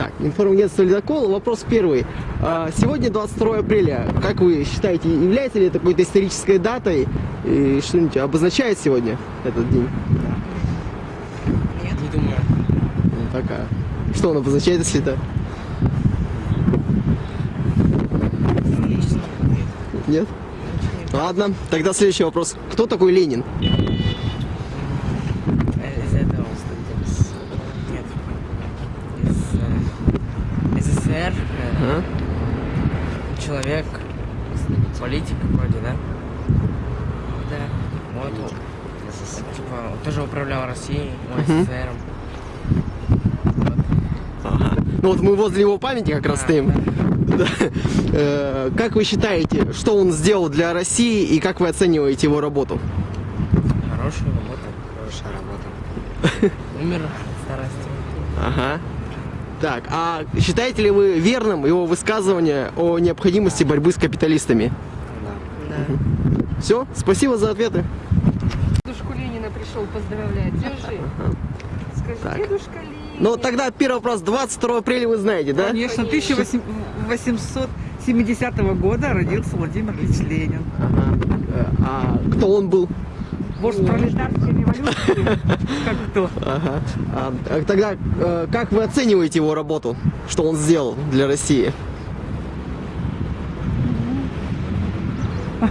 Так, информагентство «Ледокол». Вопрос первый. А, Сегодня 22 апреля. Как вы считаете, является ли это какой-то исторической датой? И что-нибудь обозначает сегодня этот день? Не думаю. Ну, такая. Что он обозначает, если это? Нет? Ладно, тогда следующий вопрос. Кто такой Ленин? Э, Из этого. из- Нет. Из э, СССР. э, А? Человек. Политик вроде, да? Да. Вот. он, Типа, он тоже управлял Россией. СССР. Ага. Ну вот мы возле его памяти как раз стоим. Да. Э, Как вы считаете, что он сделал для России и как вы оцениваете его работу? Хорошая работа. Хорошая работа. Умер от старости. Ага. Так, а считаете ли вы верным его высказывание о необходимости борьбы с капиталистами? Да. Все, спасибо за ответы. Дедушку Ленина пришел поздравлять. Держи. Скажи, Так. дедушка Ленин. Ну тогда первый вопрос. 22 апреля вы знаете, да? Конечно, 1870 года родился Владимир Ильич Ленин. Ага. Э, А кто он был? Вождь пролетарской революции. Как кто? Ага. А, а тогда э, как вы оцениваете его работу? Что он сделал для России?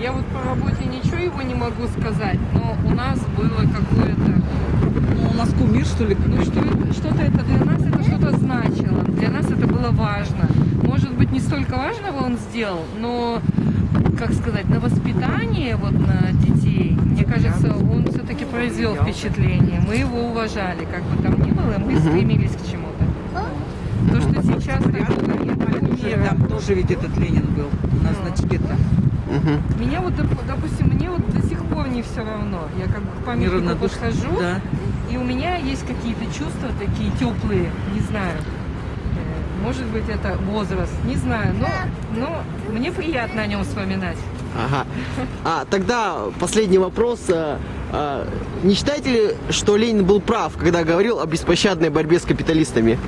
Я вот по работе ничего его не могу сказать, но у нас было какое-то... Ну, у нас кумир, что ли? Ну, что это- что-то это для нас это что-то значило. Для нас это было важно. Может быть, не столько важного он сделал, но, как сказать, на воспитание вот на детей, мне кажется, он все-таки произвел впечатление. Мы его уважали, как бы там ни было, мы стремились к чему-то. То, что сейчас кумира. Там тоже ведь этот Ленин был на значке-то. Мгм. Меня вот, доп- допустим, мне вот до сих пор не все равно. Я как бы к памятнику подхожу, Да. и у меня есть какие-то чувства такие теплые, не знаю. Э, Может быть, это возраст, не знаю, но, но мне приятно о нем вспоминать. Ага. А тогда последний вопрос. А, а, Не считаете ли, что Ленин был прав, когда говорил о беспощадной борьбе с капиталистами?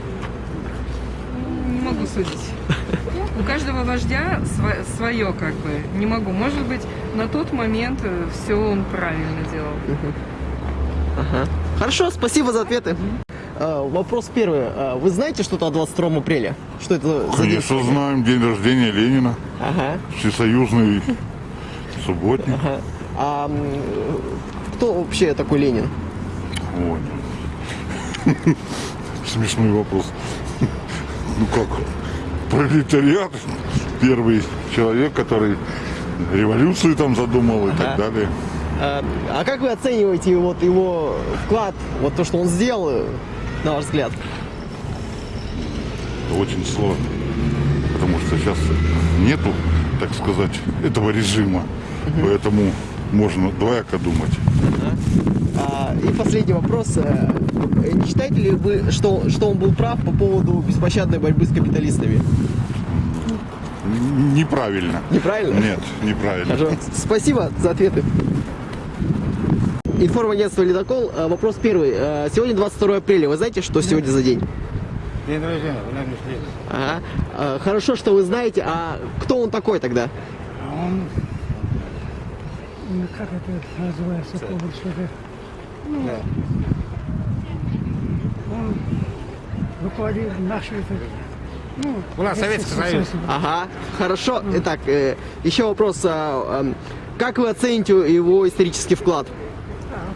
Не могу судить. У каждого вождя свое, как бы. Не могу. Может быть, на тот момент все он правильно делал. Ага. Хорошо, спасибо за ответы. А, Вопрос первый. А, Вы знаете что-то о 22 апреля? Что это за день? Конечно, знаем день рождения Ленина, Ага. всесоюзный субботник. ага. А кто вообще такой Ленин? Вот. Смешной вопрос. Ну как, пролетариат, первый человек, который революцию там задумал и так Ага. далее. А, а как вы оцениваете вот его вклад, вот то, что он сделал, э, на ваш взгляд? Очень сложно, потому что сейчас нету, так сказать, этого режима, поэтому можно двояко думать. А, и последний вопрос. Э, Не считаете ли вы, что, что он был прав по поводу беспощадной борьбы с капиталистами? Неправильно. Неправильно? Нет, неправильно. Хорошо. Спасибо за ответы. Информагентство «Ледокол». Э, Вопрос первый. Э, Сегодня 22 апреля. Вы знаете, что сегодня за день? День рождения. Ага. Э, Хорошо, что вы знаете. А кто он такой тогда? Он, ну, как это называется, помню, ну, он руководил нашей, ну, У нас Советский Союз. Ага. Хорошо. Итак, э, еще вопрос. а, эм, Как вы оцените его исторический вклад?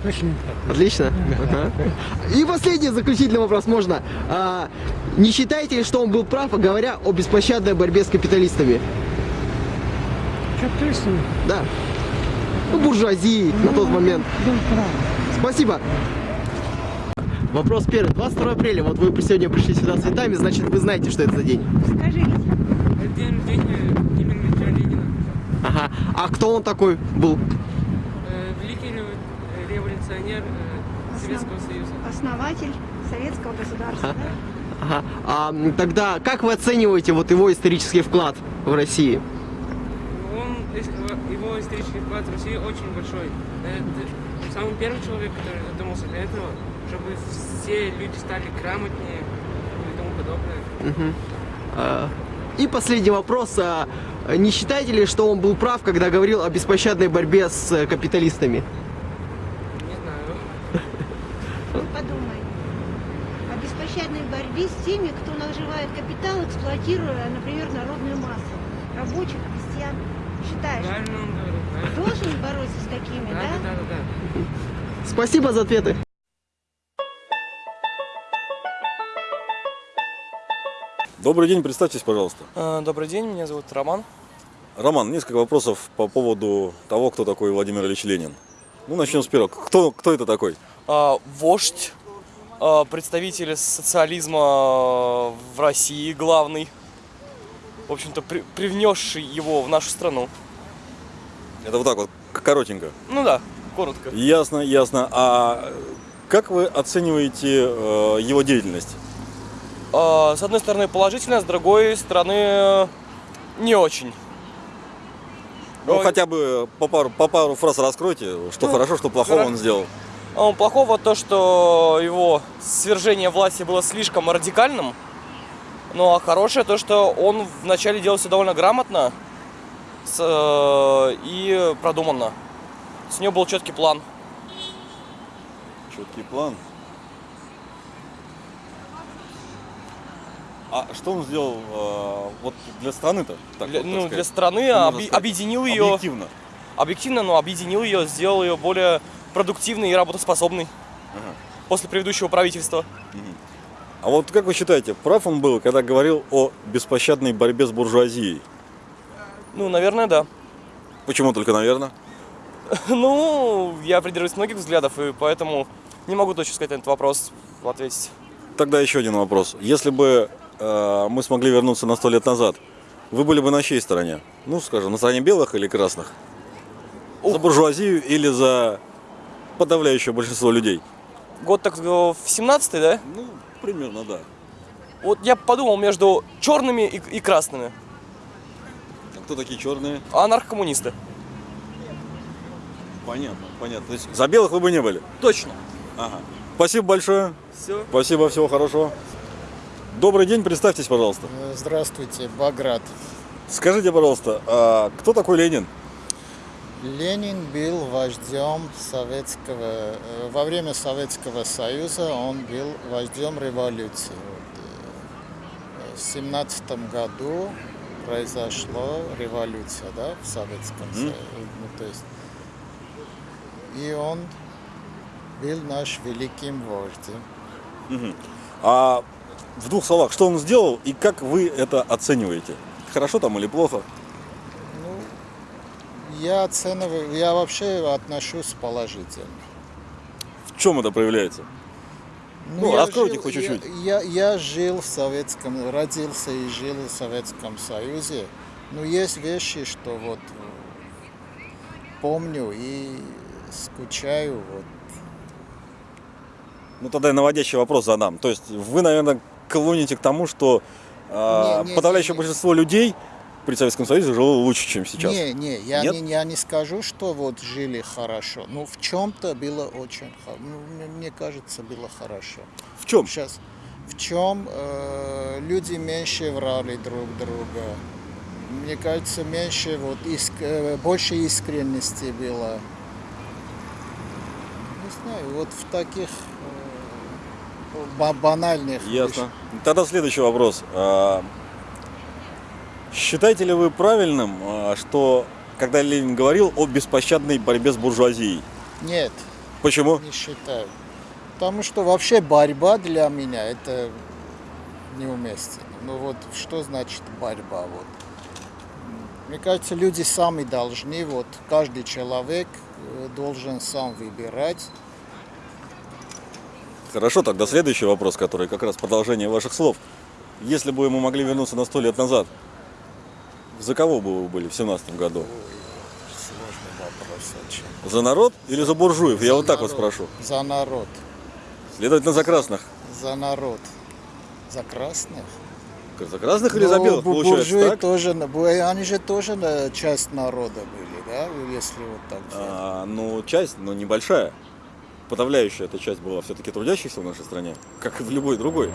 Отлично. Отлично. Ага. И последний заключительный вопрос можно. А, не считаете ли, что он был прав, говоря о беспощадной борьбе с капиталистами? Капиталистами Да. Ну, буржуазии на тот момент. был прав. Спасибо. Вопрос первый. 22 апреля. Вот вы сегодня пришли сюда с цветами, значит, вы знаете, что это за день. День рождения Владимира Ильича Ленина. Ага. А кто он такой был? Великий революционер Советского Союза. основатель советского государства. да? Ага. А тогда как вы оцениваете вот его исторический вклад в России? Он, его исторический вклад России очень большой. Это самый первый человек, который задумался для этого, чтобы все люди стали грамотнее и тому подобное. А, И последний вопрос. А, Не считаете ли, что он был прав, когда говорил о беспощадной борьбе с э, капиталистами? Не знаю. Ну, подумай. О беспощадной борьбе с теми, кто наживает капитал, эксплуатируя, например, народную массу. Рабочих, крестьян. Считаешь, Правильно он говорит. правильно. должен бороться с такими, Да, да? да, да, да. Спасибо за ответы. Добрый день, представьтесь, пожалуйста. Э, Добрый день, меня зовут Роман. Роман, несколько вопросов по поводу того, кто такой Владимир Ильич Ленин. Ну, начнем с первого. Кто, кто это такой? А, Вождь, представитель социализма в России, главный. В общем-то, при- привнесший его в нашу страну. Это вот так вот, коротенько. Ну да, коротко. Ясно, ясно. А как вы оцениваете э, его деятельность? А, С одной стороны положительно, с другой стороны э, не очень. Ну, Ой. хотя бы по пару, по пару фраз раскройте, что Ну, хорошо, что плохого хоро- он сделал. А, Плохого то, что его свержение власти было слишком радикальным. Ну а хорошее то, что он вначале делал все довольно грамотно с, э, и продуманно. С него был четкий план. Четкий план. А что он сделал э, вот для страны-то? Для, вот, ну, сказать? для страны можно оби- сказать? объединил ее Объективно. объективно, но объединил ее, сделал ее более продуктивной и работоспособной Ага. после предыдущего правительства. А вот как вы считаете, прав он был, когда говорил о беспощадной борьбе с буржуазией? Ну, наверное, да. Почему только, наверное? Ну, я придерживаюсь многих взглядов, и поэтому не могу точно сказать на этот вопрос ответить. Тогда еще один вопрос. Если бы э, мы смогли вернуться на сто лет назад, вы были бы на чьей стороне? Ну, скажем, на стороне белых или красных? За буржуазию или за подавляющее большинство людей? Год так э, в 17 да? Ну, примерно, да. Вот я подумал между черными и, и красными. А кто такие черные? Анархокоммунисты. Понятно, понятно. То есть за белых вы бы не были? Точно. Ага. Спасибо большое. Все. Спасибо, всего хорошего. Добрый день, представьтесь, пожалуйста. Здравствуйте, Баграт. Скажите, пожалуйста, а кто такой Ленин? Ленин был вождем советского, э, во время Советского Союза он был вождем революции. Э, В семнадцатом году произошла революция, да, в Советском Союзе. Ну, то есть, и он был наш великим вождем. А в двух словах, что он сделал и как вы это оцениваете? Хорошо там или плохо? Я оцениваю, я вообще отношусь положительно. В чем это проявляется? Ну, я раскройте жил- хоть я- чуть-чуть. Я, я жил в Советском, родился и жил в Советском Союзе. Но есть вещи, что вот э, помню и скучаю. Вот. Ну тогда я наводящий вопрос задам. То есть вы, наверное, клоните к тому, что а, Не, не, подавляющее не, не. большинство людей при Советском Союзе жило лучше, чем сейчас. Не, не, я Нет? не, я не скажу, что вот жили хорошо. Ну, в чем-то было очень хорошо. мне, кажется, было хорошо. В чем? Сейчас. В чем э, люди меньше врали друг друга. Мне кажется, меньше вот иск- э, больше искренности было. Не знаю, вот в таких э, ба- банальных Ясно. Тогда следующий вопрос. Считаете ли вы правильным, а, что когда Ленин говорил о беспощадной борьбе с буржуазией? Нет, Почему? не считаю. Потому что вообще борьба для меня это неуместно. Ну вот что значит борьба? Вот. Мне кажется, люди сами должны, вот каждый человек э, должен сам выбирать. Хорошо, тогда следующий вопрос, который как раз продолжение ваших слов. Если бы мы могли вернуться на сто лет назад, за кого бы вы были в семнадцатом году? Сложный вопрос очень. За народ или за буржуев? Я вот так вот народ. спрошу. За народ. Следовательно, за красных. За народ. За красных? За красных или за Ну, белых, получается, буржуи так? тоже, они же тоже часть народа были, да, если вот так. А, ну, часть, но небольшая. Подавляющая эта часть была все-таки трудящихся в нашей стране, как и в любой другой.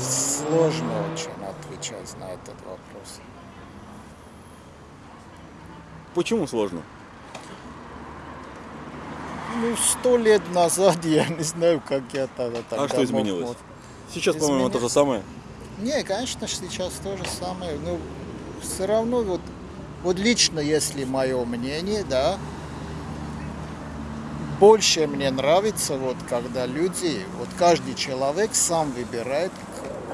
Сложно очень отвечать на этот вопрос. Почему сложно? Ну, сто лет назад я не знаю, как я тогда тогда а что изменилось? мог. Сейчас, по-моему, то же самое. Не, конечно, сейчас то же самое. Ну, все равно вот, вот лично, если мое мнение, да, больше мне нравится, вот, когда люди, вот каждый человек сам выбирает,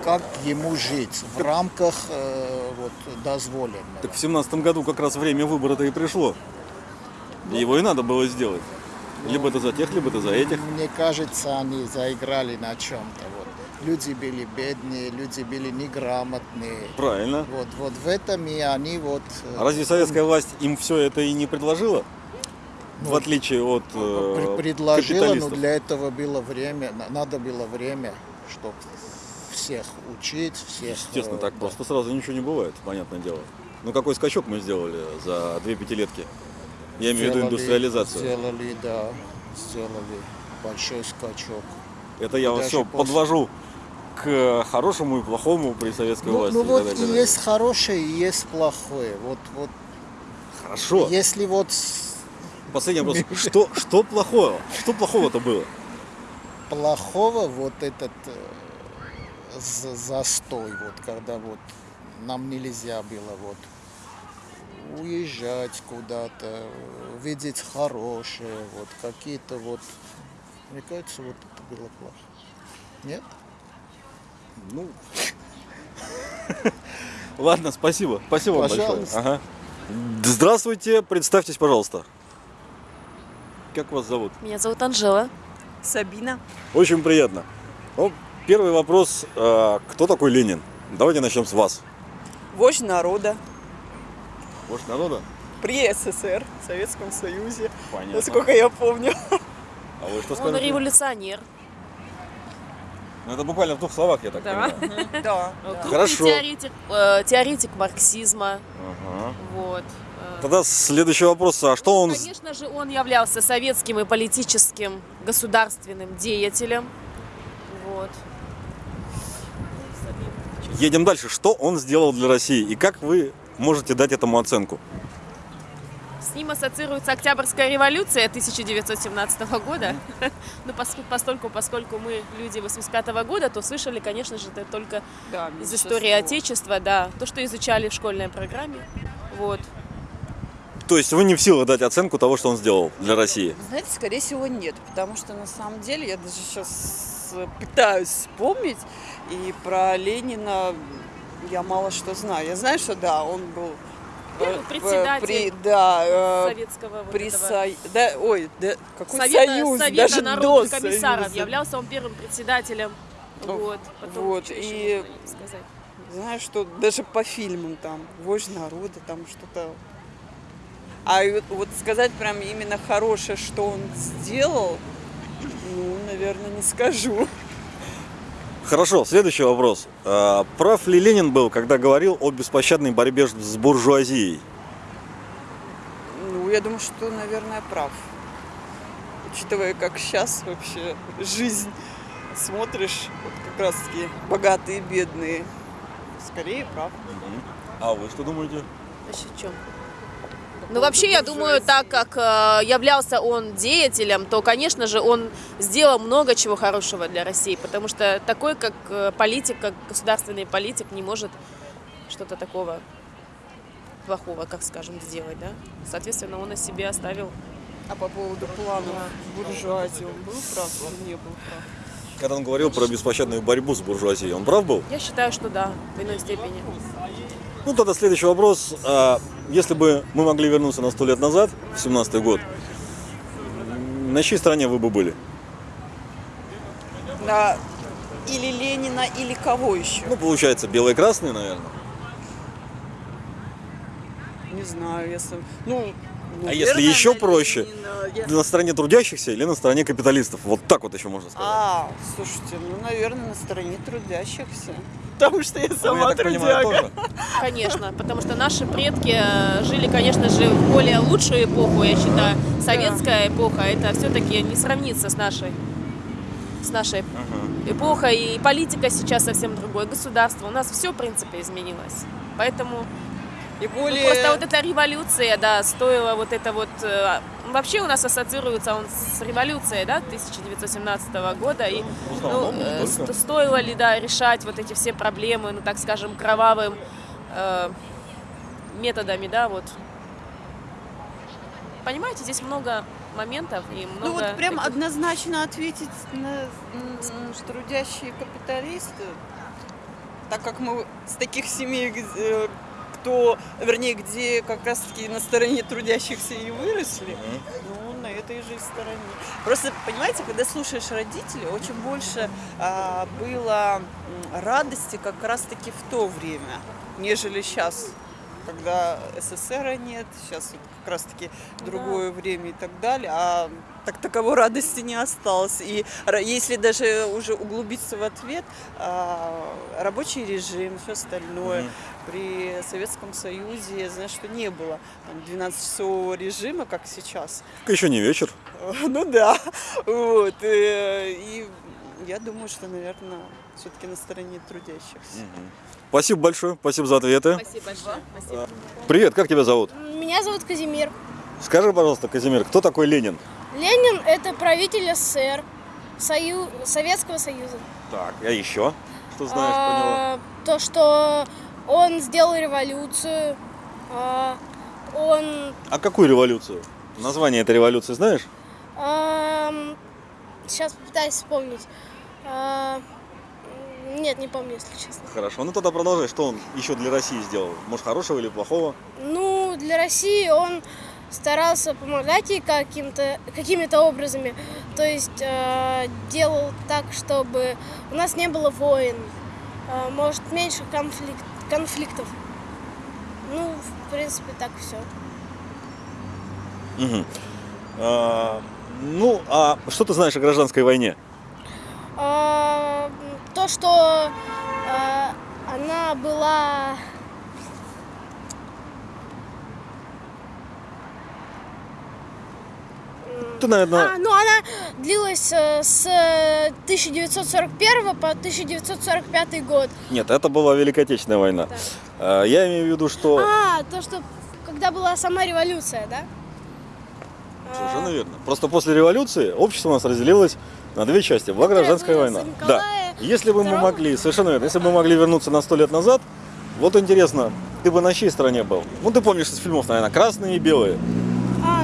как ему жить в рамках э, вот, дозволенного. Так в семнадцатом году как раз время выбора-то и пришло. И Его и надо было сделать. Либо это за тех, либо это за этих. Мне кажется, они заиграли на чем-то. Вот. Люди были бедные, люди были неграмотные. Правильно. Вот, вот в этом и они вот... э, А разве советская власть им все это и не предложила? Ну, в отличие от э, Пр- предложила, но для этого было время, на- надо было время, чтобы всех учить, всех... Естественно, э, так да. просто сразу ничего не бывает, понятное дело. Ну какой скачок мы сделали за две пятилетки? Я имею в виду индустриализацию. Сделали, да, сделали большой скачок. Это я вас Даже все после- подвожу к хорошему и плохому при советской Ну, власти. ну и вот и далее. есть хорошее, и есть плохое. Вот, вот Хорошо. если вот Последний вопрос. Что, что плохого? Что плохого-то было? плохого вот этот э, за- застой, вот когда вот нам нельзя было вот уезжать куда-то, видеть хорошее, вот какие-то вот, мне кажется, вот это было плохо. Нет? Ну, ладно, спасибо. Спасибо вам большое. Ага. Здравствуйте, представьтесь, пожалуйста. Как вас зовут? Меня зовут Анжела. Сабина. Очень приятно. Ну, первый вопрос. а, Кто такой Ленин? Давайте начнем с вас. Вождь народа. Вождь народа? При СССР, Советском Союзе. Понятно. Насколько я помню. А вы что Он скажете? революционер. Ну, это буквально в двух словах, я так Да. понимаю. Да. Крупный Хорошо. Теоретик, э, теоретик марксизма. Ага. Вот. Э, Тогда следующий вопрос. А что он... с- Конечно же, он являлся советским и политическим государственным деятелем. Вот. Едем дальше. Что он сделал для России? И как вы можете дать этому оценку? С ним ассоциируется Октябрьская революция 1917 года. Ну, пос- постольку, поскольку мы люди 85 года, то слышали, конечно же, это только Да, из истории Отечества, да, то, что изучали в школьной программе. Вот. То есть вы не в силах дать оценку того, что он сделал для России? Знаете, скорее всего, нет. Потому что на самом деле я даже сейчас пытаюсь вспомнить. И про Ленина я мало что знаю. Я знаю, что да, он был Первый э, председатель при, да, э, советского вот при этого Со- да, ой, да, какой Совета, союз, Совета даже народных до комиссаров. Союза. Являлся он первым председателем. Ну, Вот. Потом вот, и- сказать? Знаю, что даже по фильмам там вождь народа, там что-то. А вот, сказать прям именно хорошее, что он сделал, ну, наверное, не скажу. Хорошо, следующий вопрос. А, Прав ли Ленин был, когда говорил о беспощадной борьбе с буржуазией? Ну, я думаю, что, наверное, прав. Учитывая, как сейчас вообще жизнь смотришь, вот как раз таки богатые и бедные. Скорее прав. А вы что думаете? Значит, в чем? Ну, вообще, я думаю, так как э, являлся он деятелем, то, конечно же, он сделал много чего хорошего для России, потому что такой, как э, политик, как государственный политик, не может что-то такого плохого, как скажем, сделать, да? Соответственно, он о себе оставил. А по поводу планов буржуазии он был прав или не был прав? Когда он говорил про беспощадную борьбу с буржуазией, он прав был? Я считаю, что да, в иной степени. Ну, тогда следующий вопрос. А, Если бы мы могли вернуться на сто лет назад, в 17 год, на чьей стороне вы бы были? На или Ленина, или кого еще? Ну, получается, белые и красные, наверное. Не знаю, если... Ну, А если еще проще, на стороне трудящихся или на стороне капиталистов? Вот так вот еще можно сказать. А, слушайте, ну, наверное, на стороне трудящихся. потому что я Ну, сама я так понимаю, трудяга. тоже. Конечно, потому что наши предки э, жили, конечно же, в более лучшую эпоху, я считаю. Советская эпоха, это все-таки не сравнится с нашей, с нашей эпохой. И политика сейчас совсем другое, государство. У нас все, в принципе, изменилось. Поэтому И ну, более... просто вот эта революция, да, стоила вот это вот... э, Вообще у нас ассоциируется он с революцией, да, 1917 года. И ну, основном, э, стоило ли, да, решать вот эти все проблемы, ну, так скажем, кровавым э, методами, да, вот. Понимаете, здесь много моментов и много... Ну вот прям таких- однозначно ответить на м, трудящие капиталисты, так как мы с таких семей, где- кто, вернее, где как раз-таки на стороне трудящихся и выросли, ну, на этой же стороне. Просто, понимаете, когда слушаешь родителей, очень больше а, было радости как раз-таки в то время, нежели сейчас когда СССР нет, сейчас вот как раз-таки другое время и так далее, а так таковой радости не осталось. И если даже уже углубиться в ответ, а, рабочий режим, все остальное, при Советском Союзе, я знаю, что не было там, 12-часового режима, как сейчас. Еще не вечер. Ну да, вот. э, И я думаю, что, наверное, все-таки на стороне трудящихся. Спасибо большое, спасибо за ответы. Спасибо большое. Спасибо. Привет, как тебя зовут? Меня зовут Казимир. Скажи, пожалуйста, Казимир, кто такой Ленин? Ленин – это правитель СССР, Сою... Советского Союза. Так, а еще? Что знаешь про него? А, То, что он сделал революцию, а, он... А какую революцию? Название этой революции знаешь? сейчас попытаюсь вспомнить. А, Нет, не помню, если честно. Хорошо, ну тогда продолжай, что он еще для России сделал? Может, хорошего или плохого? Ну, для России он старался помогать ей каким-то, какими-то образами. То есть э, делал так, чтобы у нас не было войн, э, может, меньше конфликт, конфликтов. Ну, в принципе, так все. Мгм. А, ну, а что ты знаешь о гражданской войне? А, то, что э, она была... Ты, наверное, А, ну она длилась э, с 1941 по 1945 год. Нет, это была Великая Отечественная война. А, Я имею в виду, что... А, то, что когда была сама революция, да? Совершенно верно. Просто после революции общество у нас разделилось на две части. Была гражданская было война. Да. Если бы мы могли, совершенно верно, если бы мы могли вернуться на сто лет назад, вот интересно, ты бы на чьей стороне был? Ну, ты помнишь из фильмов, наверное, красные и белые.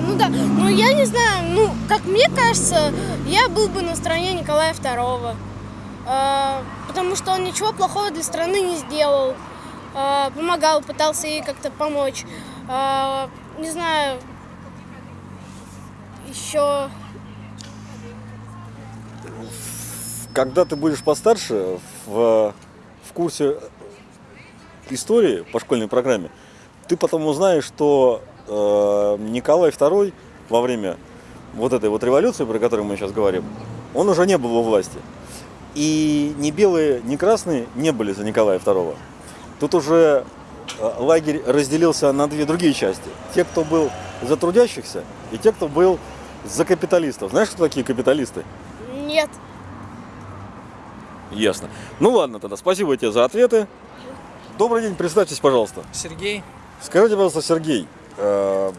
Ну да. Ну я не знаю, ну, как мне кажется, я был бы на стороне Николая II. А, потому что он ничего плохого для страны не сделал. А, помогал, пытался ей как-то помочь. А, не знаю, еще... Когда ты будешь постарше, в, в курсе истории по школьной программе, ты потом узнаешь, что э, Николай II во время вот этой вот революции, про которую мы сейчас говорим, он уже не был во власти. И ни белые, ни красные не были за Николая II. Тут уже э, лагерь разделился на две другие части. Те, кто был за трудящихся, и те, кто был за капиталистов. Знаешь, кто такие капиталисты? Нет. Ясно. Ну ладно тогда, спасибо тебе за ответы. Добрый день, представьтесь, пожалуйста. Сергей, Скажите, пожалуйста, Сергей, э,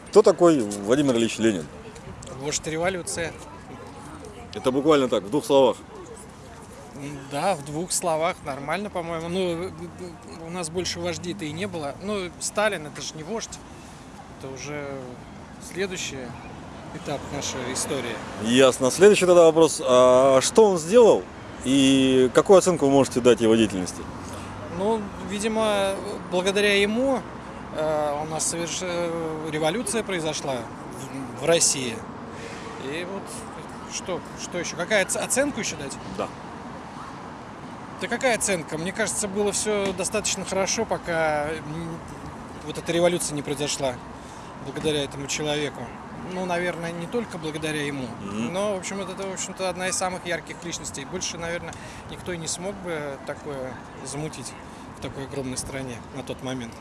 кто такой Владимир Ильич Ленин? вождь революция. Это буквально так, в двух словах. Да, в двух словах нормально, по-моему. Ну, у нас больше вождей-то и не было. Ну, Сталин это же не вождь. Это уже следующий этап нашей истории. Ясно. Следующий тогда вопрос. А что он сделал и какую оценку вы можете дать его деятельности? Ну, видимо, благодаря ему э, у нас соверш... э, революция произошла в, России. И вот что, что еще? Какая оц- оценку еще дать? Да. Да какая оценка? Мне кажется, было все достаточно хорошо, пока вот эта революция не произошла благодаря этому человеку. ну, наверное, не только благодаря ему, но, в общем, это, в общем-то, одна из самых ярких личностей. Больше, наверное, никто и не смог бы такое замутить в такой огромной стране на тот момент.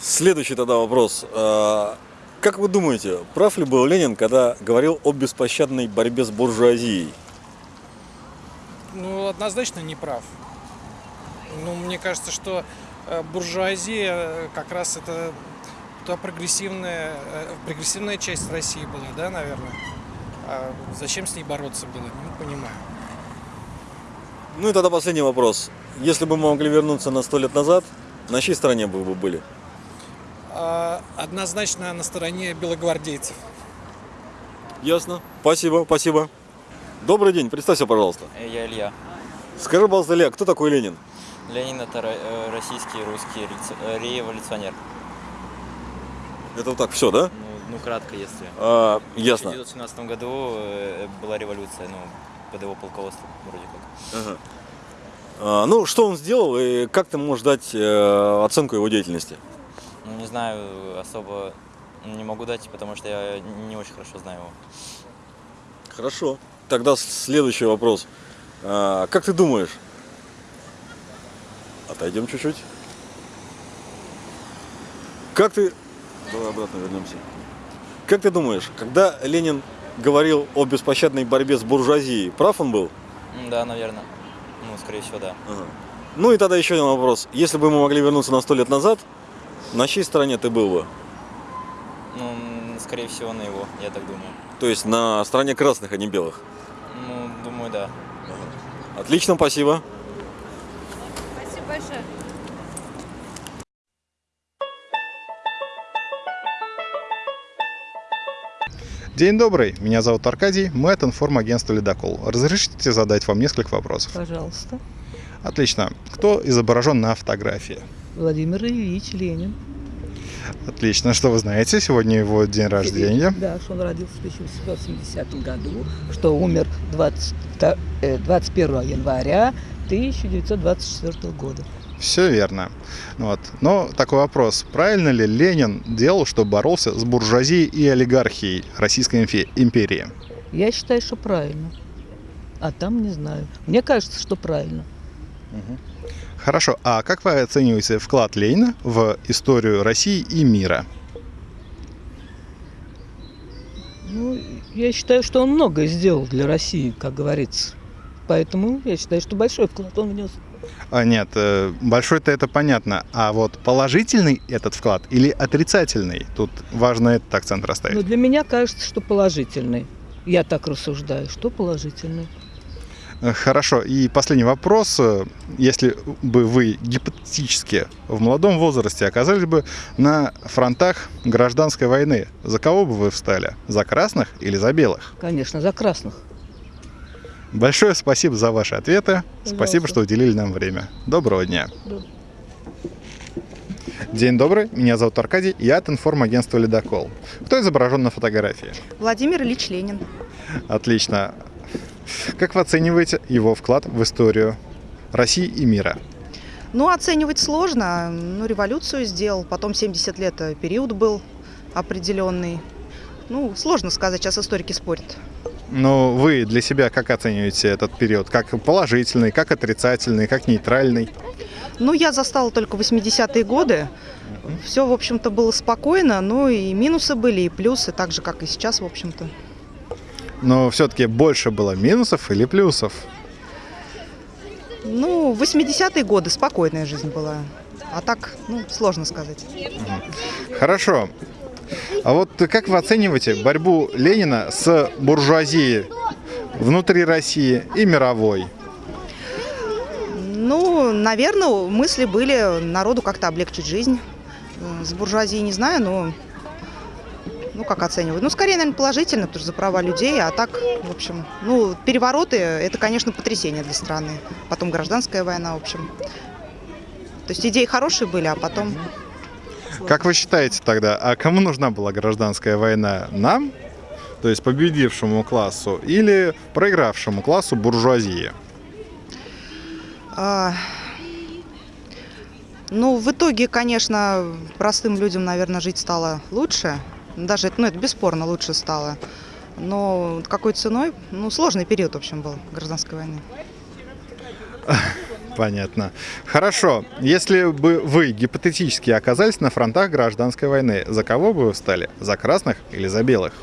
Следующий тогда вопрос. А, Как вы думаете, прав ли был Ленин, когда говорил о беспощадной борьбе с буржуазией? Ну, однозначно не прав. Ну, мне кажется, что э, буржуазия э, как раз это та прогрессивная, э, прогрессивная часть России была, да, наверное? А зачем с ней бороться было, не понимаю. Ну и тогда последний вопрос. Если бы мы могли вернуться на сто лет назад, на чьей стороне бы вы были? А, однозначно на стороне белогвардейцев. Ясно. Спасибо, спасибо. Добрый день, представься, пожалуйста. Я Илья. Скажи, пожалуйста, Илья, кто такой Ленин? Ленин это э, российский русский э, революционер. Это вот так все, да? Ну, ну, кратко, если. А, ясно. В 1917 году э, была революция, ну, под его полководством вроде как. Ага. А, ну, что он сделал и как ты можешь дать э, оценку его деятельности? Ну, не знаю, особо не могу дать, потому что я не очень хорошо знаю его. Хорошо. Тогда следующий вопрос. А, как ты думаешь? Отойдем чуть-чуть. Как ты... Давай обратно вернемся. Как ты думаешь, когда Ленин говорил о беспощадной борьбе с буржуазией, прав он был? Да, наверное. Ну, скорее всего, да. Ага. Ну и тогда еще один вопрос. Если бы мы могли вернуться на сто лет назад, на чьей стороне ты был бы? Ну, скорее всего, на его, я так думаю. То есть на стороне красных, а не белых. Ну, думаю, да. Отлично, спасибо. Спасибо большое. День добрый, меня зовут Аркадий, мы от информагентства «Ледокол». Разрешите задать вам несколько вопросов? Пожалуйста. Отлично. Кто изображен на фотографии? Владимир Ильич Ленин. Отлично. Что вы знаете? Сегодня его день рождения. Да, что он родился в 1870 году, что умер 20, э, 21 января 1924 года. Все верно. Вот. Но такой вопрос. Правильно ли Ленин делал, что боролся с буржуазией и олигархией Российской империи? Я считаю, что правильно. А там не знаю. Мне кажется, что правильно. Хорошо. А как вы оцениваете вклад Ленина в историю России и мира? Ну, я считаю, что он многое сделал для России, как говорится. Поэтому я считаю, что большой вклад он внес. А, нет, э, большой-то это понятно. А вот положительный этот вклад или отрицательный? Тут важно этот акцент расставить. Но для меня кажется, что положительный. Я так рассуждаю, что положительный. Э, Хорошо. И последний вопрос. Э, Если бы вы гипотетически в молодом возрасте оказались бы на фронтах гражданской войны, за кого бы вы встали? За красных или за белых? Конечно, за красных. Большое спасибо за ваши ответы. Пожалуйста. Спасибо, что уделили нам время. Доброго дня. Да. День добрый, меня зовут Аркадий, я от информагентства «Ледокол». Кто изображен на фотографии? Владимир Ильич Ленин. Отлично. Как вы оцениваете его вклад в историю России и мира? Ну, оценивать сложно. Ну, революцию сделал, потом 70 лет э, период был определенный. Ну, сложно сказать, сейчас историки спорят. Но вы для себя как оцениваете этот период? Как положительный, как отрицательный, как нейтральный? Ну, я застала только 80-е годы. Все, в общем-то, было спокойно, но и минусы были, и плюсы, так же, как и сейчас, в общем-то. Но все-таки больше было минусов или плюсов? Ну, 80-е годы спокойная жизнь была. А так, ну, сложно сказать. Хорошо. А вот как вы оцениваете борьбу Ленина с буржуазией внутри России и мировой? Ну, наверное, мысли были народу как-то облегчить жизнь. Э, С буржуазией не знаю, но ну, как оцениваю? Ну, скорее, наверное, положительно, потому что за права людей, а так, в общем, ну, перевороты – это, конечно, потрясение для страны. Потом гражданская война, в общем. То есть идеи хорошие были, а потом… Как вы считаете тогда, а кому нужна была гражданская война? Нам, то есть победившему классу, или проигравшему классу буржуазии? а, ну, в итоге, конечно, простым людям, наверное, жить стало лучше. Даже это, ну, это бесспорно лучше стало. Но какой ценой? Ну, сложный период, в общем, был гражданской войны. Понятно. Хорошо. Если бы вы гипотетически оказались на фронтах гражданской войны, за кого бы вы встали? За красных или за белых?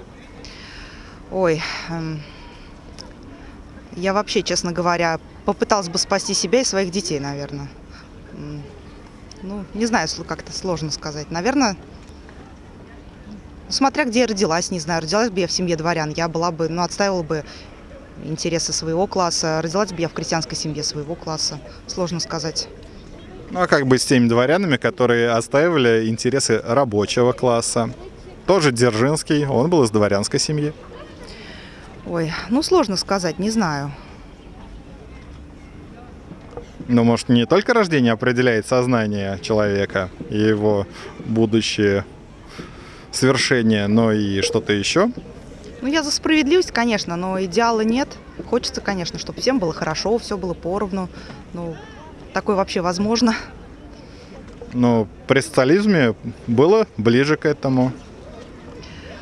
Ой, эм, я вообще, честно говоря, попыталась бы спасти себя и своих детей, наверное. Ну, не знаю, как-то сложно сказать. Наверное, смотря где я родилась, не знаю, родилась бы я в семье дворян, я была бы, ну, отстаивала бы интересы своего класса, родилась бы я в крестьянской семье своего класса, сложно сказать. Ну а как быть с теми дворянами, которые отстаивали интересы рабочего класса? Тоже Дзержинский, он был из дворянской семьи. Ой, ну, сложно сказать, не знаю. Но, может, не только рождение определяет сознание человека и его будущее свершение, но и что-то еще? Ну, я за справедливость, конечно, но идеала нет. Хочется, конечно, чтобы всем было хорошо, все было поровну. Ну, такое вообще возможно. Но при социализме было ближе к этому.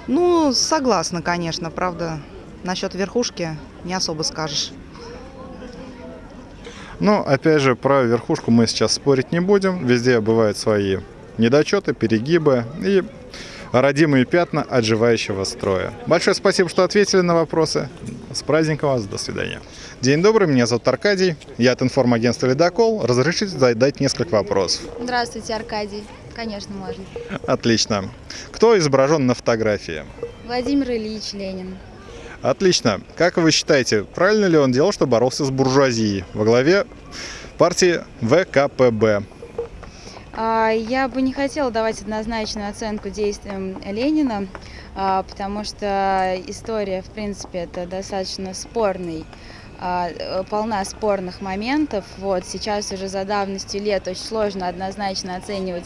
Ну, согласна, конечно, правда. Насчет верхушки не особо скажешь. Но, опять же, про верхушку мы сейчас спорить не будем. Везде бывают свои недочеты, перегибы и родимые пятна отживающего строя. Большое спасибо, что ответили на вопросы. С праздником вас, до свидания. День добрый, меня зовут Аркадий, я от информагентства «Ледокол». Разрешите задать несколько вопросов? Здравствуйте, Аркадий. Конечно, можно. Отлично. Кто изображен на фотографии? Владимир Ильич Ленин. Отлично. Как вы считаете, правильно ли он делал, что боролся с буржуазией во главе партии ВКПБ? А, Я бы не хотела давать однозначную оценку действиям Ленина, а, потому что история, в принципе, это достаточно спорный а, э, полна спорных моментов. Вот сейчас уже за давностью лет очень сложно однозначно оценивать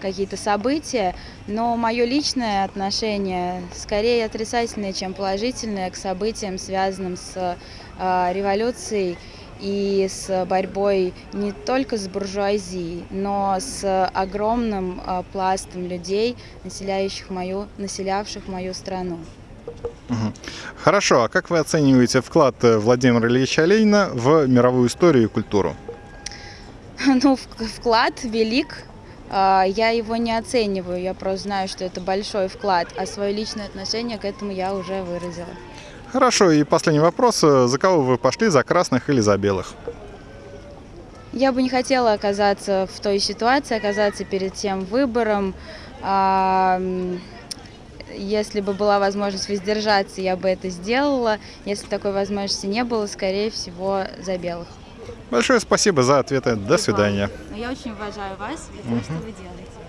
какие-то события, но мое личное отношение скорее отрицательное, чем положительное к событиям, связанным с а, революцией и с борьбой не только с буржуазией, но с огромным а, пластом людей, населяющих мою, населявших мою страну. Хорошо, а как вы оцениваете вклад э, Владимира Ильича Ленина в мировую историю и культуру? Ну, вклад велик. А, Я его не оцениваю, я просто знаю, что это большой вклад, а свое личное отношение к этому я уже выразила. Хорошо, и последний вопрос. За кого вы пошли, за красных или за белых? Я бы не хотела оказаться в той ситуации, оказаться перед тем выбором. А, Если бы была возможность воздержаться, я бы это сделала. Если такой возможности не было, скорее всего, за белых. Большое спасибо за ответы. До свидания. Но я очень уважаю вас за то, что вы делаете.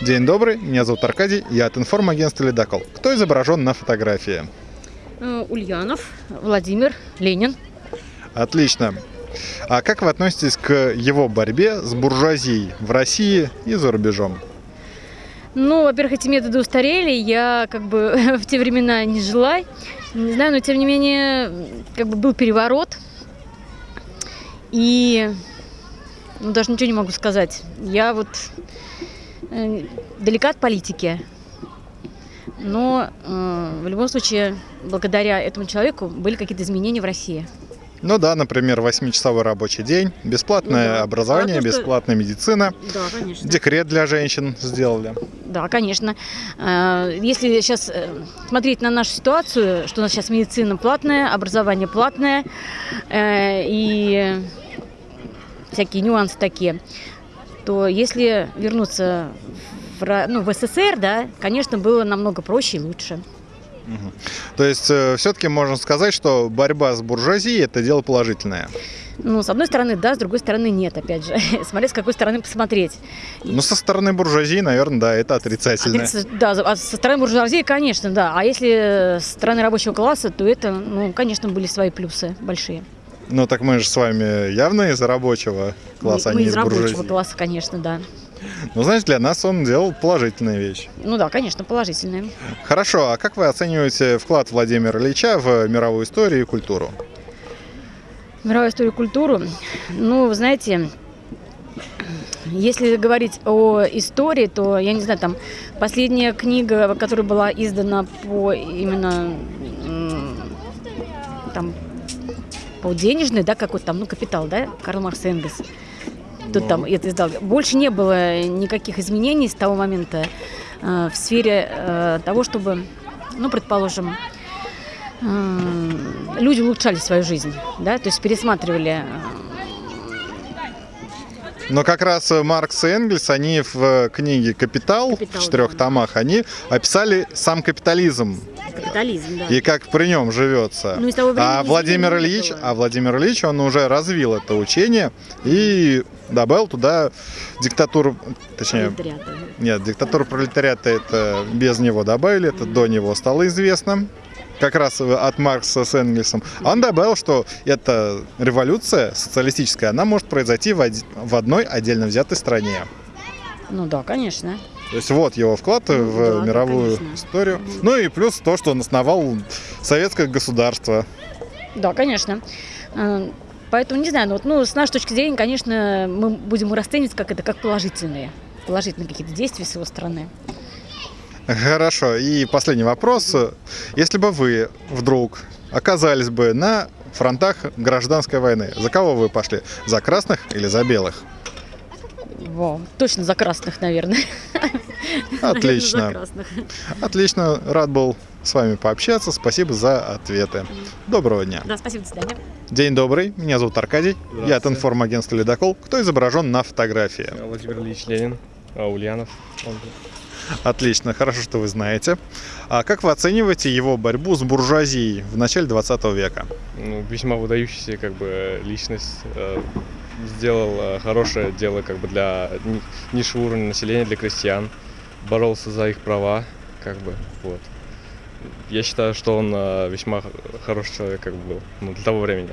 День добрый, меня зовут Аркадий, я от информагентства «Ледокол». Кто изображен на фотографии? Э, Ульянов, Владимир, Ленин. Отлично. А как вы относитесь к его борьбе с буржуазией в России и за рубежом? Ну, во-первых, эти методы устарели, я как бы в те времена не жила, не знаю, но тем не менее, как бы был переворот, и ну, даже ничего не могу сказать. Я вот далека от политики, но э, в любом случае, благодаря этому человеку были какие-то изменения в России. Ну да, например, 8-часовой рабочий день, бесплатное Ну да. образование, А то, что- бесплатная медицина, Да, конечно. декрет для женщин сделали. Да, конечно. Э, Если сейчас смотреть на нашу ситуацию, что у нас сейчас медицина платная, образование платное э, и всякие нюансы такие, то если вернуться в, ну, в СССР, да, конечно, было намного проще и лучше. Мгм. То есть все-таки можно сказать, что борьба с буржуазией это дело положительное. Ну, с одной стороны, да, с другой стороны, нет, опять же. Смотря с какой стороны посмотреть. Но со стороны буржуазии, наверное, да, это отрицательное. Отрица- Да, а со стороны буржуазии, конечно, да. А если с стороны рабочего класса, то это, ну, конечно, были свои плюсы большие. Ну так мы же с вами явно из рабочего класса, мы, а мы не из из рабочего буржуазии. класса, конечно, да. Ну, знаете, для нас он делал положительные вещи. Ну да, конечно, положительные. Хорошо, а как вы оцениваете вклад Владимира Ильича в мировую историю и культуру? Мировую историю культуру. Ну, вы знаете, Если говорить о истории, то, я не знаю, там последняя книга, которая была издана по именно там по денежной, да, какой-то там, ну, капитал, да, Карл Маркс Энгельс. Тут Ну. там это издал. Больше не было никаких изменений с того момента э, в сфере э, того, чтобы, ну, предположим, э, люди улучшали свою жизнь, да, то есть пересматривали Но как раз э, Маркс и Энгельс, они в э, книге «Капитал», в четырех томах, они описали сам капитализм капитализм, да. и как при нем живется. Ну, а Владимир Ильич, а Владимир Ильич, он уже развил это учение и добавил туда диктатуру, точнее, Пролетариата. нет, диктатуру пролетариата это без него добавили, это до него стало известно. Как раз от Маркса с Энгельсом. Он добавил, что эта революция социалистическая, она может произойти в, оди- в одной отдельно взятой стране. Ну да, конечно. То есть вот его вклад в да, мировую конечно. историю. Ну и плюс то, что он основал советское государство. Да, конечно. Э, Поэтому, не знаю, ну, вот, ну, с нашей точки зрения, конечно, мы будем расценивать как это, как положительные, положительные какие-то действия с его стороны. Хорошо. И последний вопрос. Если бы вы вдруг оказались бы на фронтах гражданской войны, за кого вы пошли? За красных или за белых? Во, точно за красных, наверное. Наверное, за Отлично. красных. Отлично. Рад был с вами пообщаться. Спасибо за ответы. Доброго дня. Да, спасибо, до свидания. День добрый. Меня зовут Аркадий. Я от информагентства «Ледокол». Кто изображен на фотографии? Владимир Ильич Ленин, а Ульянов. он. Отлично, хорошо, что вы знаете. А как вы оцениваете его борьбу с буржуазией в начале 20 века? Ну, весьма выдающаяся как бы личность. э, Сделал э, хорошее дело как бы для ни- низшего уровня населения, для крестьян. Боролся за их права, как бы, вот. Я считаю, что он э, весьма хороший человек, как бы был, ну, для того времени.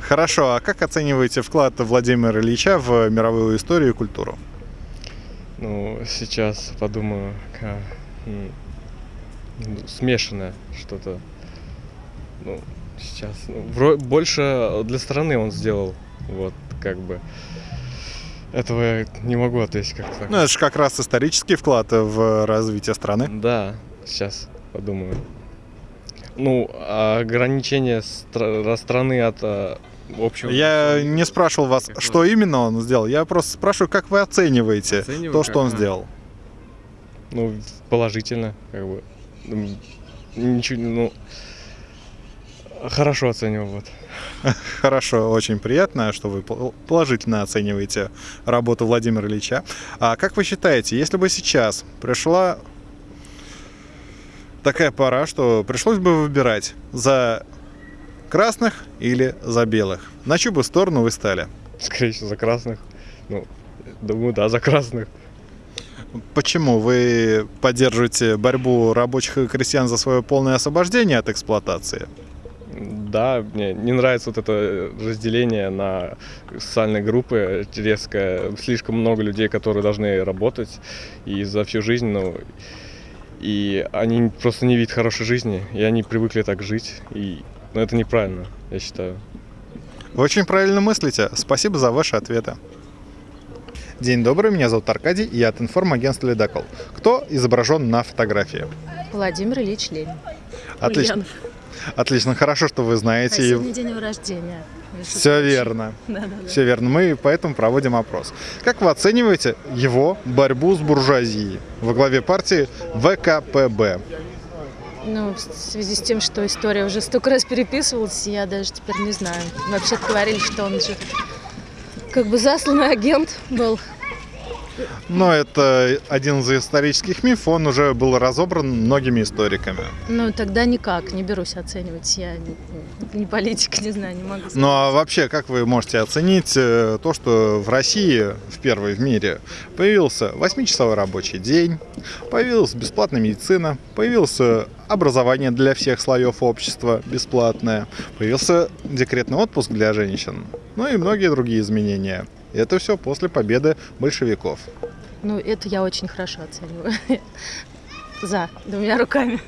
Хорошо, а как оцениваете вклад Владимира Ильича в мировую историю и культуру? Ну, сейчас подумаю, ка- м, ну, смешанное что-то. Ну, сейчас. ну, вро- больше для страны он сделал. Вот, как бы. Этого я не могу ответить как-то. Ну, это же как раз исторический вклад в развитие страны. Да, сейчас подумаю. Ну, ограничение стра- страны от а, общего... Я не спрашивал вас, что именно он сделал. Я просто спрашиваю, как вы оцениваете Оцениваю, то, что как, он а. сделал. Ну, положительно, как бы. Ничего, ну, хорошо оцениваю, вот. Хорошо, очень приятно, что вы пол- положительно оцениваете работу Владимира Ильича. А как вы считаете, если бы сейчас пришла такая пора, что пришлось бы выбирать за красных или за белых, на чью бы сторону вы стали? Скорее всего, за красных. Ну, думаю, да, за красных. Почему вы поддерживаете борьбу рабочих и крестьян за свое полное освобождение от эксплуатации? Да, мне не нравится вот это разделение на социальные группы резкое. Слишком много людей, которые должны работать и за всю жизнь, ну, и они просто не видят хорошей жизни, и они привыкли так жить, и ну, это неправильно, я считаю. Вы очень правильно мыслите. Спасибо за ваши ответы. День добрый, меня зовут Аркадий, и я от информагентства «Ледокол». Кто изображен на фотографии? Владимир Ильич Ленин. Отлично. Ульянов. Отлично, хорошо, что вы А знаете. и- сегодня день его рождения. Все верно. Да-да-да. Все верно. Мы поэтому проводим опрос. Как вы оцениваете его борьбу с буржуазией во главе партии ВКПБ? Ну, в связи с тем, что история уже столько раз переписывалась, я даже теперь не знаю. Вообще говорили, что он же как бы засланный агент был. Но это один из исторических мифов, он уже был разобран многими историками. Ну, тогда никак, не берусь оценивать. Я не, политик, не знаю, не могу сказать. Ну а вообще, как вы можете оценить э, то, что в России, в первой в мире, появился 8-часовой рабочий день, появилась бесплатная медицина, появилось образование для всех слоев общества бесплатное, появился декретный отпуск для женщин, ну и многие другие изменения. И это все после победы большевиков. Ну, это я очень хорошо оцениваю. За, двумя руками.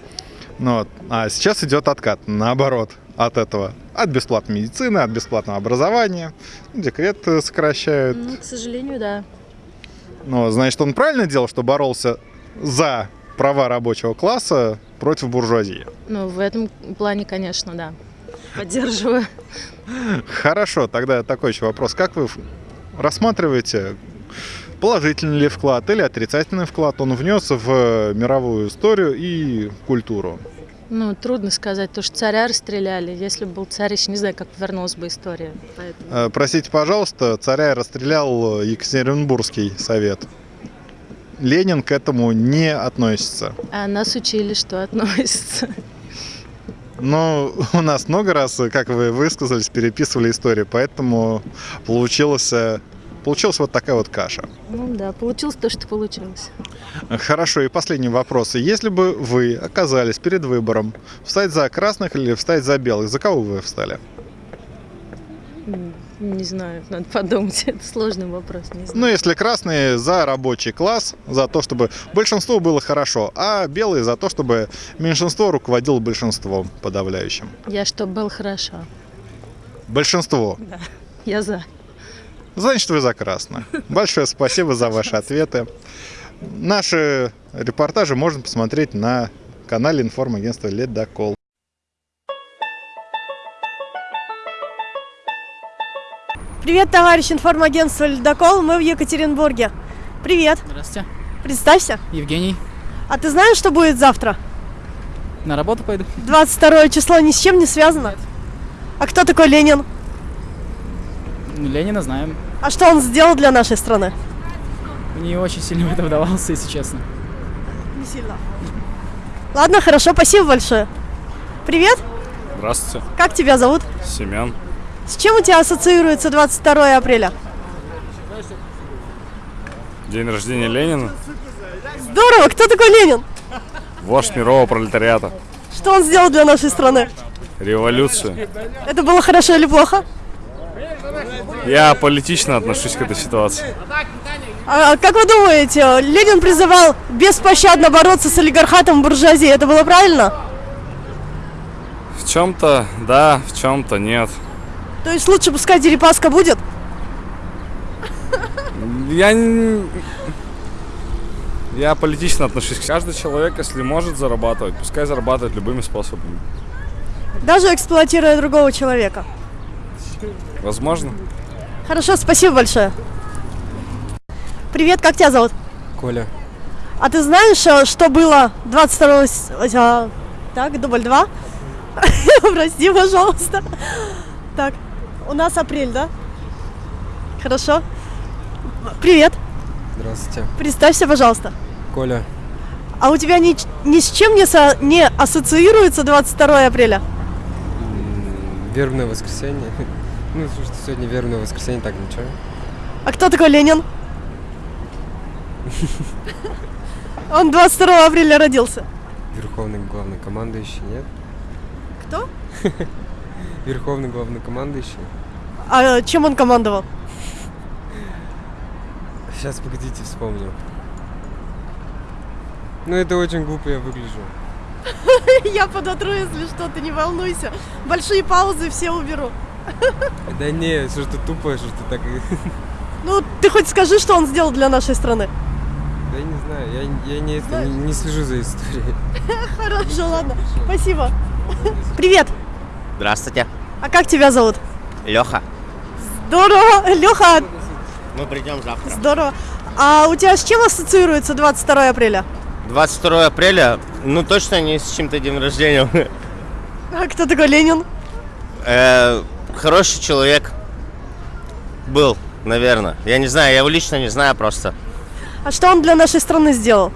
Ну вот. А сейчас идет откат, наоборот. от этого? От бесплатной медицины, от бесплатного образования. Декрет э, сокращают. Ну, к сожалению, да. Но, значит, он правильно делал, что боролся за права рабочего класса против буржуазии? Ну, в этом плане, конечно, да. Поддерживаю. Хорошо, тогда такой еще вопрос. Как вы рассматриваете, положительный ли вклад или отрицательный вклад он внес в мировую историю и культуру? Ну, трудно сказать, то что царя расстреляли. Если бы был царь, еще не знаю, как повернулась бы история. Поэтому... Э, Простите, пожалуйста, царя расстрелял Екатеринбургский совет. Ленин к этому не относится. А нас учили, что относится. Но у нас много раз, как вы высказались, переписывали историю, поэтому получилось, получилась вот такая вот каша. Ну да, получилось то, что получилось. Хорошо, и последний вопрос. Если бы вы оказались перед выбором, встать за красных или встать за белых, за кого вы встали? Не знаю, надо подумать. Это сложный вопрос, не знаю. Ну, если красные за рабочий класс, за то, чтобы большинство было хорошо, а белые за то, чтобы меньшинство руководило большинством подавляющим. Я что, был хорошо. Большинство. Да, я за. Значит, вы за красное. Большое спасибо за ваши ответы. Наши репортажи можно посмотреть на канале информагентства «Ледокол». Привет, товарищ информагентства «Ледокол». Мы в Екатеринбурге. Привет. Здравствуйте. Представься. Евгений. А ты знаешь, что будет завтра? На работу пойду. 22 число ни с чем не связано. А кто такой Ленин? Ну, Ленина знаем. А что он сделал для нашей страны? Не очень сильно в это вдавался, если честно. Не сильно. Ладно, хорошо, спасибо большое. Привет, Здравствуйте. как тебя зовут? Семен. С чем у тебя ассоциируется 22 апреля? День рождения Ленина. Здорово, кто такой Ленин? Вождь мирового пролетариата. Что он сделал для нашей страны? Революцию. Это было хорошо или плохо? Я политично отношусь к этой ситуации. А как вы думаете, Ленин призывал беспощадно бороться с олигархатом буржуазии, это было правильно? В чем-то да, в чем-то нет. То есть лучше пускай Дерипаска будет? Я я политично отношусь. Каждый человек, если может зарабатывать, пускай зарабатывает любыми способами. Даже эксплуатируя другого человека. Возможно. Хорошо, спасибо большое. Привет, как тебя зовут? Коля. А ты знаешь, э, что было 22 с- а, Так, дубль 2. Прости, пожалуйста. Так, у нас апрель, да? Хорошо. Привет, Здравствуйте. представься, пожалуйста. Коля. А у тебя ни, ни с чем не, со- не ассоциируется 22 апреля? Вербное воскресенье. Ну, слушай, сегодня вербное воскресенье, так ничего. А кто такой Ленин? Он 22 апреля родился. Верховный главнокомандующий, нет? Кто? Верховный главнокомандующий. А чем он командовал? Сейчас, погодите, вспомню. Ну, это очень глупо я выгляжу. Я подотру, если что, ты не волнуйся. Большие паузы все уберу. Да не, что ж ты тупое, что ж ты так... Ну, ты хоть скажи, что он сделал для нашей страны. Да я не знаю, я, я не, это, не, не слежу за историей. Хорошо, ладно. Спасибо. Привет. Здравствуйте, А как тебя зовут? Леха. Здорово. Леха, Мы придем завтра. здорово. А у тебя с чем ассоциируется 22 апреля? 22 апреля, ну точно не с чем-то день рождения. А кто такой Ленин? Э, Хороший человек был, наверное. Я не знаю, я его лично не знаю просто. А что он для нашей страны сделал?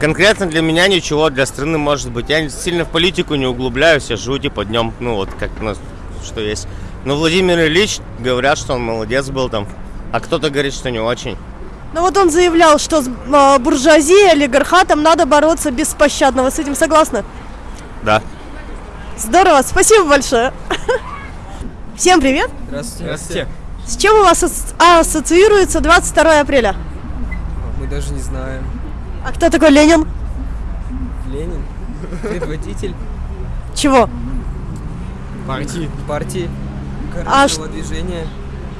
Конкретно для меня ничего, для страны может быть. Я сильно в политику не углубляюсь, я живу типа днем, ну вот как у нас что есть. Но Владимир Ильич говорят, что он молодец был там, а кто-то говорит, что не очень. Ну вот он заявлял, что с а, буржуазией, олигархатом надо бороться беспощадно. Вы с этим согласны? Да. Здорово, спасибо большое. Всем привет. Здравствуйте. Здравствуйте. С чем у вас ас- ассоциируется 22 апреля? Мы даже не знаем. А кто такой Ленин? Предводитель? Чего? Партии. Партии. А движения.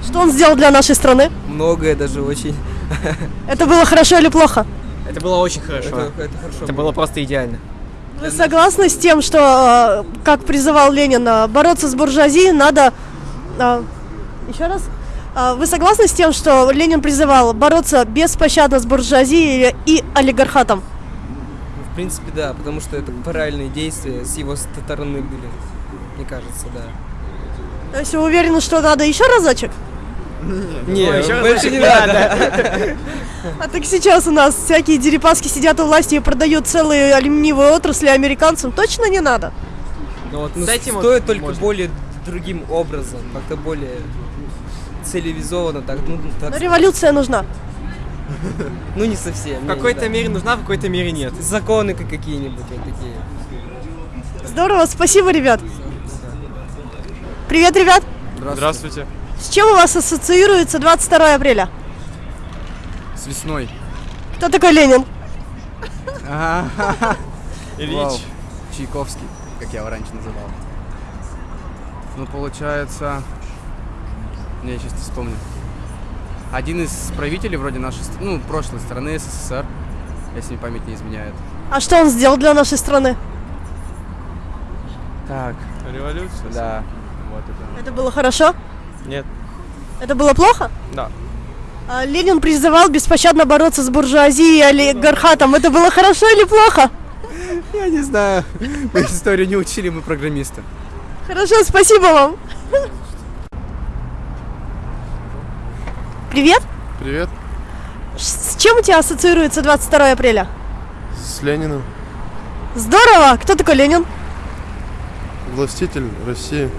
Что он сделал для нашей страны? Многое даже очень. Это было хорошо или плохо? Это было очень хорошо. Это, это хорошо. Это было просто идеально. Вы согласны с тем, что, э, как призывал Ленин, э, бороться с буржуазией надо... э, Еще раз? Вы согласны с тем, что Ленин призывал бороться беспощадно с буржуазией и олигархатом? В принципе, да, потому что это правильные действия с его стороны были. Мне кажется, да. То есть вы уверены, что надо еще разочек? Не, еще больше не надо. А так сейчас у нас всякие дерипаски сидят у власти и продают целые алюминиевые отрасли американцам. Точно не надо? Ну, вот, ну, С этим вот стоит только можно. более другим образом, как-то более цивилизованно так. Ну, так Но революция нужна. ну не совсем. В какой-то мере нужна, в какой-то мере нет. Законы как какие-нибудь вот такие. Здорово, спасибо, ребят. Привет, ребят. Здравствуйте. С чем у вас ассоциируется 22 апреля? С весной. Кто такой Ленин? Ильич. Чайковский, как я его раньше называл. Ну, получается... Я сейчас не вспомню. Один из правителей вроде нашей, ну, прошлой страны СССР, если мне память не изменяет. А что он сделал для нашей страны? Так. Революция? Да. Вот это. Это было хорошо? Нет. Это было плохо? Да. А Ленин призывал беспощадно бороться с буржуазией и олигархатом. Это было хорошо или плохо? Я не знаю. Мы историю не учили, мы программисты. Хорошо, спасибо вам. Привет. Привет. С чем у тебя ассоциируется 22 апреля? С Лениным. Здорово! Кто такой Ленин? Властитель России.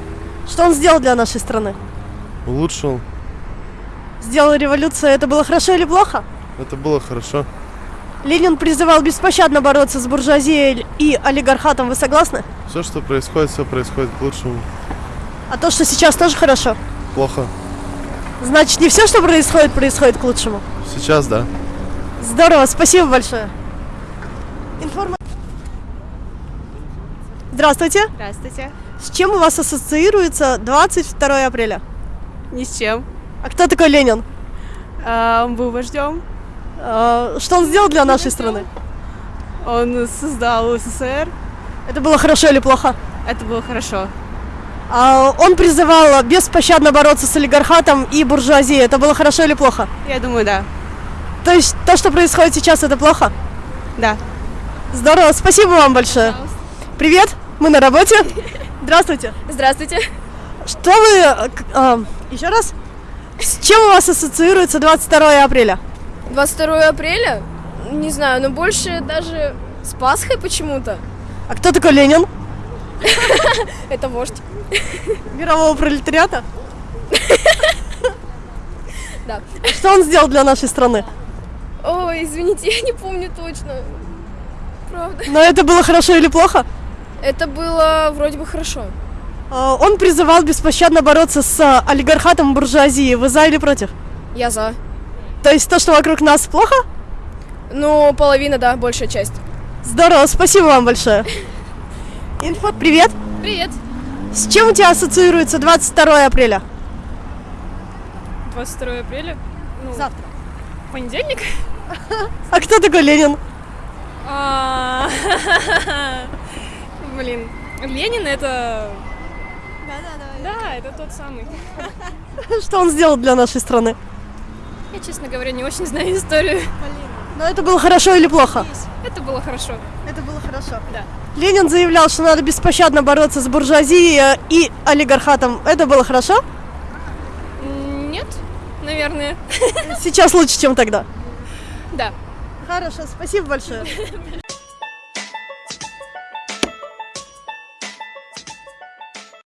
Что он сделал для нашей страны? Улучшил. Сделал революцию. Это было хорошо или плохо? Это было хорошо. Ленин призывал беспощадно бороться с буржуазией и олигархатом. Вы согласны? Все, что происходит, все происходит к лучшему. А то, что сейчас тоже хорошо? Плохо. Значит, не все, что происходит, происходит к лучшему. Сейчас, да. Здорово, спасибо большое. Информа... Здравствуйте. Здравствуйте. С чем у вас ассоциируется 22 апреля? Ни с чем. А кто такой Ленин? А, он был вождем. А, что он сделал для нашей страны? Он создал СССР. Это было хорошо или плохо? Это было хорошо. А, он призывал беспощадно бороться с олигархатом и буржуазией. Это было хорошо или плохо? Я думаю, да. То есть то, что происходит сейчас, это плохо? Да. Здорово, спасибо вам большое. Привет, мы на работе. Здравствуйте. Здравствуйте. Что вы... э, а, еще раз? С чем у вас ассоциируется 22 апреля? 22 апреля? Не знаю, но больше даже с Пасхой почему-то. А кто такой Ленин? Это вождь. Мирового пролетариата? Да. Что он сделал для нашей страны? Ой, извините, я не помню точно. Правда. Но это было хорошо или плохо? Это было вроде бы хорошо. А, Он призывал беспощадно бороться с а, олигархатом и буржуазией. Вы за или против? Я за. То есть то, что вокруг нас плохо? Ну, половина, да, большая часть. Здорово, спасибо вам большое. Инфо, привет. Привет. С чем у тебя ассоциируется 22 апреля? 22 апреля? Ну, Завтра. Понедельник? А кто такой Ленин? Блин, Ленин это... Да, это тот самый. Что он сделал для нашей страны? Я, честно говоря, не очень знаю историю. Но это было хорошо или плохо? Это было хорошо. Это было хорошо. Да. Ленин заявлял, что надо беспощадно бороться с буржуазией э, и олигархатом. Это было хорошо? Нет, наверное. Сейчас лучше, чем тогда. Да. Хорошо, спасибо большое.